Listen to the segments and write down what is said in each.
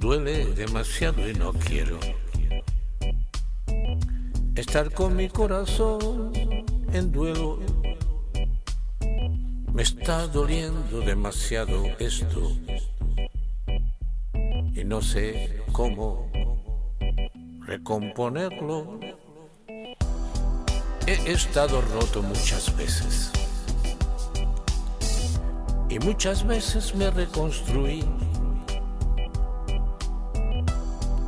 Duele demasiado y no quiero estar con mi corazón en duelo. Me está doliendo demasiado esto y no sé cómo recomponerlo. He estado roto muchas veces y muchas veces me reconstruí.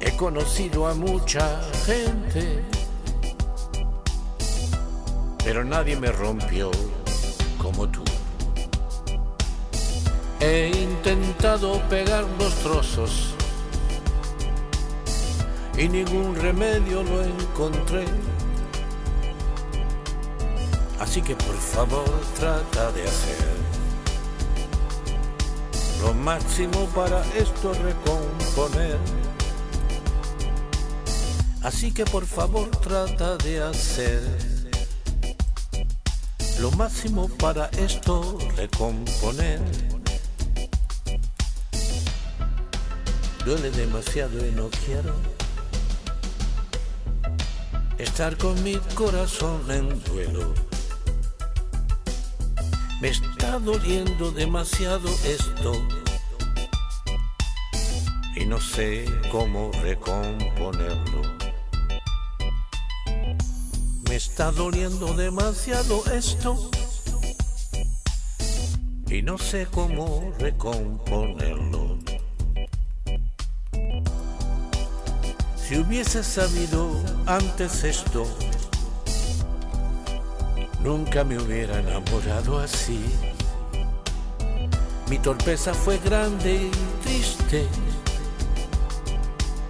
He conocido a mucha gente, pero nadie me rompió como tú. He intentado pegar los trozos y ningún remedio lo encontré. Así que por favor trata de hacer lo máximo para esto recomponer. Así que por favor trata de hacer lo máximo para esto recomponer. Duele demasiado y no quiero estar con mi corazón en duelo. Me está doliendo demasiado esto y no sé cómo recomponerlo. Está doliendo demasiado esto y no sé cómo recomponerlo. Si hubiese sabido antes esto, Nunca me hubiera enamorado así. Mi torpeza fue grande y triste.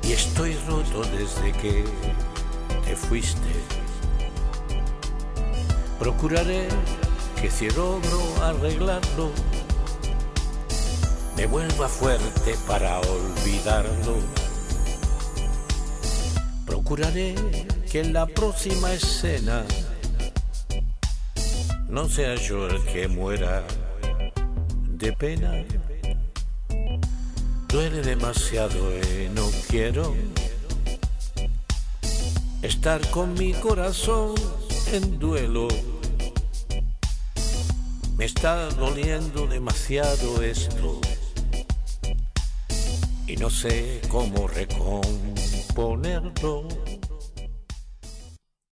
Y estoy roto desde que te fuiste. Procuraré que si logro arreglarlo, me vuelva fuerte para olvidarlo. Procuraré que en la próxima escena no sea yo el que muera de pena. Duele demasiado y no quiero estar con mi corazón en duelo. Me está doliendo demasiado esto y no sé cómo recomponerlo.